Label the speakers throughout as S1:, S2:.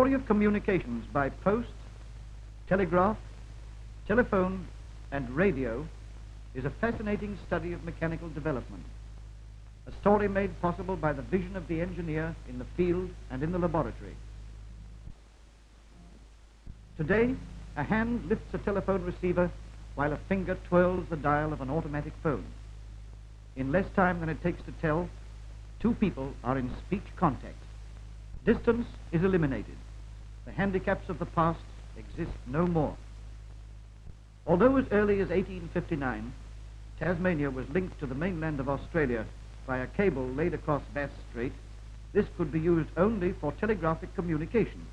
S1: story of communications by post, telegraph, telephone, and radio is a fascinating study of mechanical development. A story made possible by the vision of the engineer in the field and in the laboratory. Today, a hand lifts a telephone receiver while a finger twirls the dial of an automatic phone. In less time than it takes to tell, two people are in speech contact. Distance is eliminated. The handicaps of the past exist no more. Although as early as 1859, Tasmania was linked to the mainland of Australia by a cable laid across Bass Strait, this could be used only for telegraphic communication.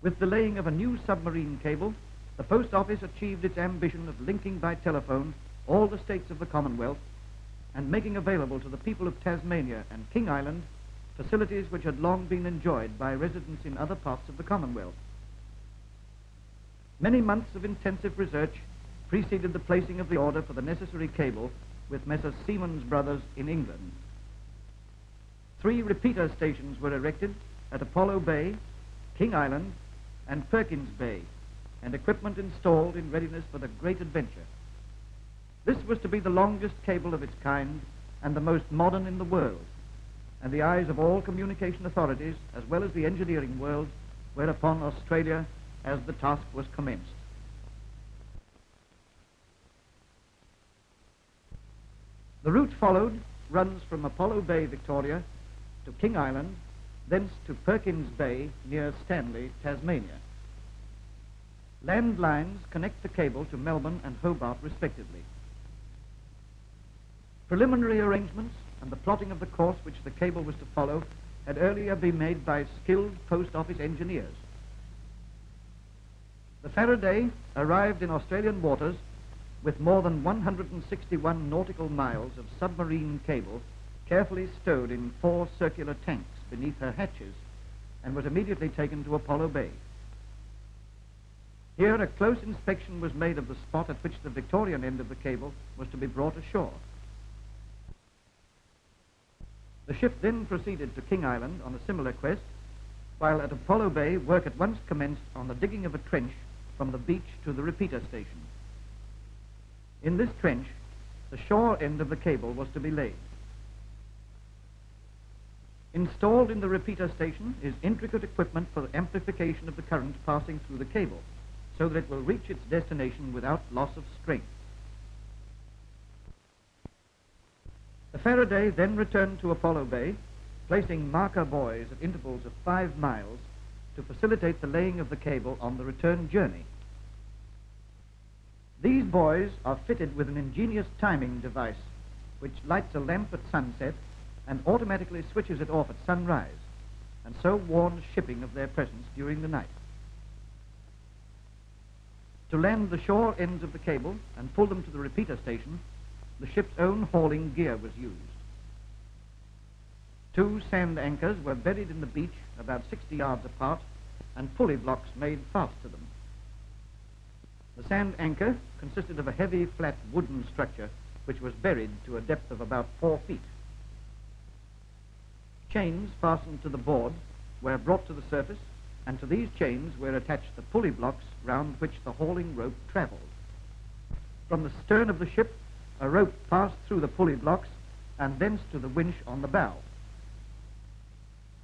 S1: With the laying of a new submarine cable, the Post Office achieved its ambition of linking by telephone all the states of the Commonwealth and making available to the people of Tasmania and King Island facilities which had long been enjoyed by residents in other parts of the Commonwealth. Many months of intensive research preceded the placing of the order for the necessary cable with Messrs. Siemens Brothers in England. Three repeater stations were erected at Apollo Bay, King Island, and Perkins Bay, and equipment installed in readiness for the great adventure. This was to be the longest cable of its kind and the most modern in the world, and the eyes of all communication authorities, as well as the engineering world, were upon Australia as the task was commenced. The route followed runs from Apollo Bay, Victoria, to King Island, thence to Perkins Bay near Stanley, Tasmania. Land lines connect the cable to Melbourne and Hobart respectively. Preliminary arrangements and the plotting of the course which the cable was to follow had earlier been made by skilled post office engineers. The Faraday arrived in Australian waters with more than 161 nautical miles of submarine cable carefully stowed in four circular tanks beneath her hatches and was immediately taken to Apollo Bay. Here a close inspection was made of the spot at which the Victorian end of the cable was to be brought ashore. The ship then proceeded to King Island on a similar quest, while at Apollo Bay work at once commenced on the digging of a trench from the beach to the repeater station. In this trench, the shore end of the cable was to be laid. Installed in the repeater station is intricate equipment for the amplification of the current passing through the cable, so that it will reach its destination without loss of strength. Faraday then returned to Apollo Bay, placing marker buoys at intervals of five miles to facilitate the laying of the cable on the return journey. These buoys are fitted with an ingenious timing device which lights a lamp at sunset and automatically switches it off at sunrise and so warns shipping of their presence during the night. To land the shore ends of the cable and pull them to the repeater station, the ship's own hauling gear was used. Two sand anchors were buried in the beach about 60 yards apart and pulley blocks made fast to them. The sand anchor consisted of a heavy, flat wooden structure which was buried to a depth of about four feet. Chains fastened to the board were brought to the surface, and to these chains were attached the pulley blocks round which the hauling rope traveled. From the stern of the ship, a rope passed through the pulley blocks and thence to the winch on the bow.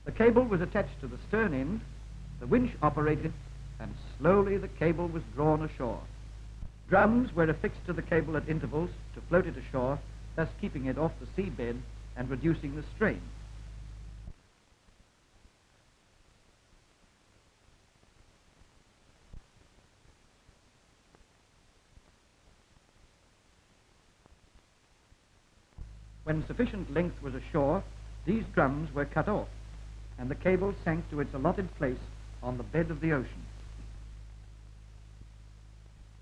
S1: The cable was attached to the stern end, the winch operated, and slowly the cable was drawn ashore. Drums were affixed to the cable at intervals to float it ashore, thus keeping it off the seabed and reducing the strain. When sufficient length was ashore, these drums were cut off, and the cable sank to its allotted place on the bed of the ocean.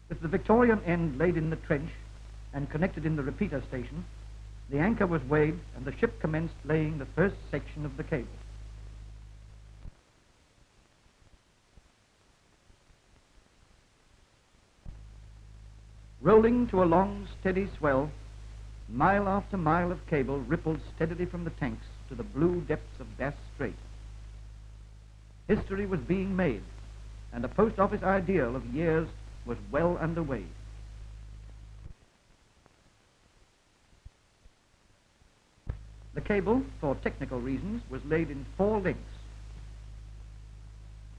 S1: With the Victorian end laid in the trench and connected in the repeater station, the anchor was weighed and the ship commenced laying the first section of the cable. Rolling to a long, steady swell, Mile after mile of cable rippled steadily from the tanks to the blue depths of Bass Strait. History was being made, and the post office ideal of years was well underway. The cable, for technical reasons, was laid in four links.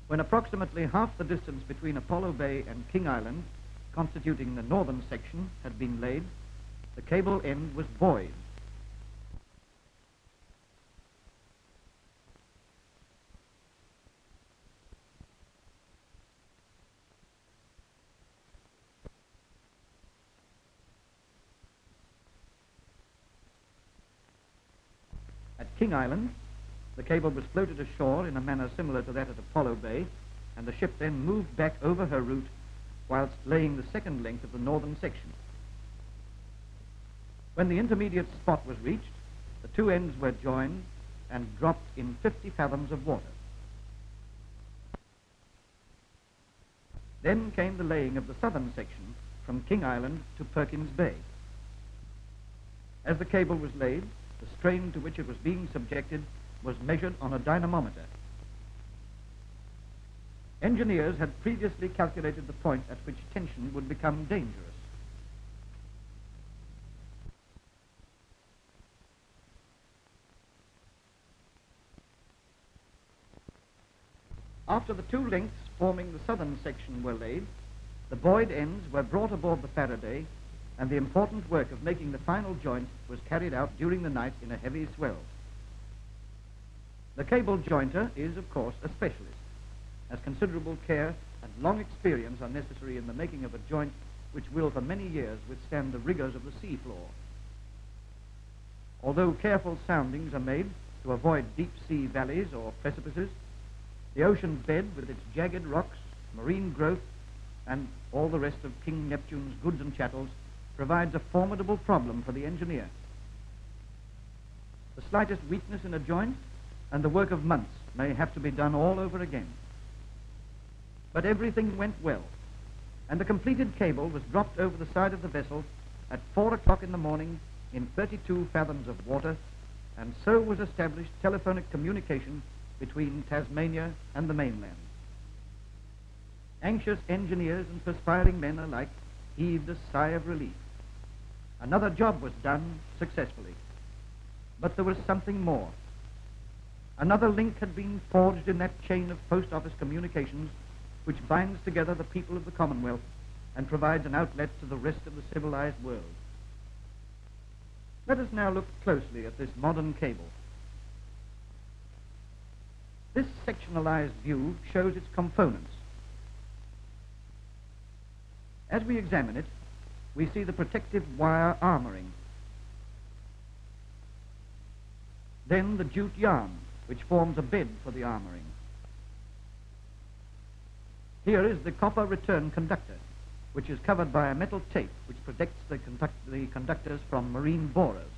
S1: When approximately half the distance between Apollo Bay and King Island, constituting the northern section, had been laid, the cable end was buoyed. At King Island, the cable was floated ashore in a manner similar to that at Apollo Bay, and the ship then moved back over her route whilst laying the second length of the northern section. When the intermediate spot was reached, the two ends were joined and dropped in 50 fathoms of water. Then came the laying of the southern section from King Island to Perkins Bay. As the cable was laid, the strain to which it was being subjected was measured on a dynamometer. Engineers had previously calculated the point at which tension would become dangerous. After the two links forming the southern section were laid, the buoyed ends were brought aboard the Faraday, and the important work of making the final joint was carried out during the night in a heavy swell. The cable jointer is, of course, a specialist, as considerable care and long experience are necessary in the making of a joint which will for many years withstand the rigors of the sea floor. Although careful soundings are made to avoid deep sea valleys or precipices, the ocean bed with its jagged rocks, marine growth, and all the rest of King Neptune's goods and chattels provides a formidable problem for the engineer. The slightest weakness in a joint and the work of months may have to be done all over again. But everything went well, and the completed cable was dropped over the side of the vessel at four o'clock in the morning in 32 fathoms of water, and so was established telephonic communication between Tasmania and the mainland. Anxious engineers and perspiring men alike heaved a sigh of relief. Another job was done successfully. But there was something more. Another link had been forged in that chain of post office communications which binds together the people of the Commonwealth and provides an outlet to the rest of the civilized world. Let us now look closely at this modern cable. This sectionalized view shows its components. As we examine it, we see the protective wire armoring. Then the jute yarn, which forms a bed for the armoring. Here is the copper return conductor, which is covered by a metal tape which protects the, conduct the conductors from marine borers.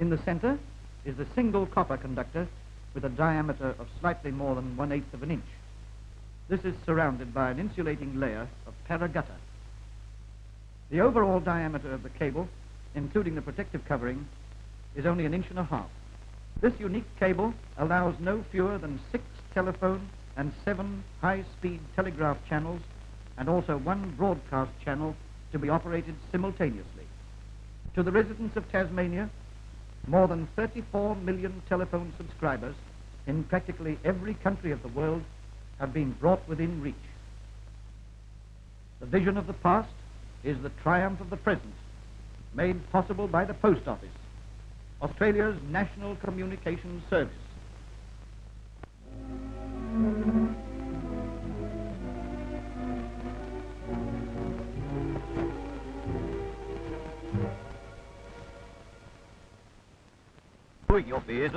S1: In the center is the single copper conductor with a diameter of slightly more than one-eighth of an inch. This is surrounded by an insulating layer of paragutta. The overall diameter of the cable, including the protective covering, is only an inch and a half. This unique cable allows no fewer than six telephone and seven high-speed telegraph channels and also one broadcast channel to be operated simultaneously. To the residents of Tasmania, more than 34 million telephone subscribers in practically every country of the world have been brought within reach. The vision of the past is the triumph of the present, made possible by the Post Office, Australia's National Communications Service.
S2: Por your beers